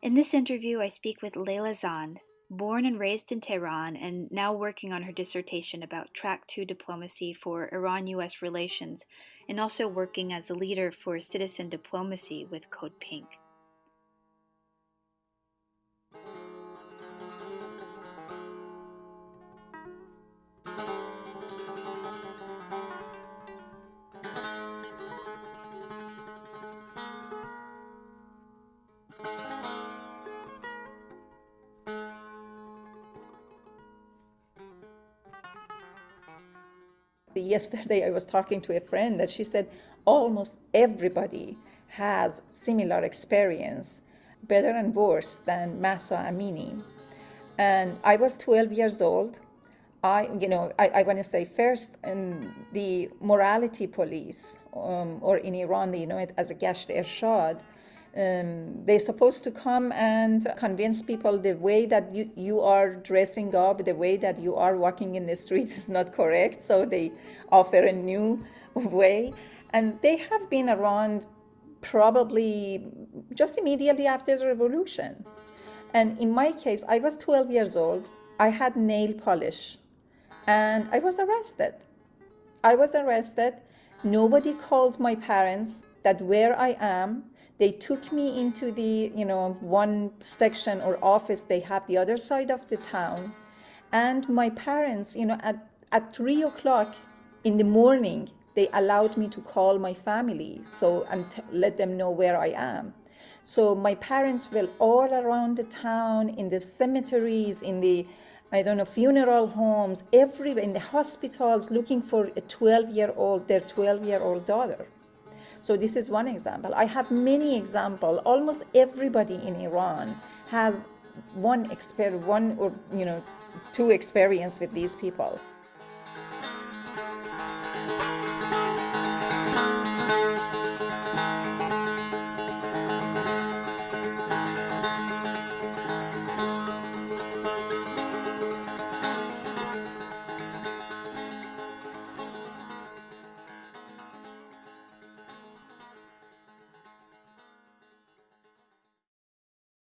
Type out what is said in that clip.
In this interview, I speak with Leila Zand, born and raised in Tehran and now working on her dissertation about Track 2 diplomacy for Iran US relations, and also working as a leader for citizen diplomacy with Code Pink. Yesterday I was talking to a friend that she said almost everybody has similar experience, better and worse than Mahsa Amini. And I was 12 years old. I, you know, I, I want to say first, in the morality police, um, or in Iran, they know it as a Gasht Irshad, um, they're supposed to come and convince people the way that you, you are dressing up, the way that you are walking in the street is not correct. So they offer a new way. And they have been around probably just immediately after the revolution. And in my case, I was 12 years old. I had nail polish and I was arrested. I was arrested. Nobody called my parents that where I am they took me into the, you know, one section or office they have the other side of the town. And my parents, you know, at, at three o'clock in the morning, they allowed me to call my family so and let them know where I am. So my parents were all around the town, in the cemeteries, in the, I don't know, funeral homes, everywhere, in the hospitals, looking for a 12-year-old, their 12-year-old daughter. So this is one example. I have many examples. Almost everybody in Iran has one, exper one or you know two experience with these people.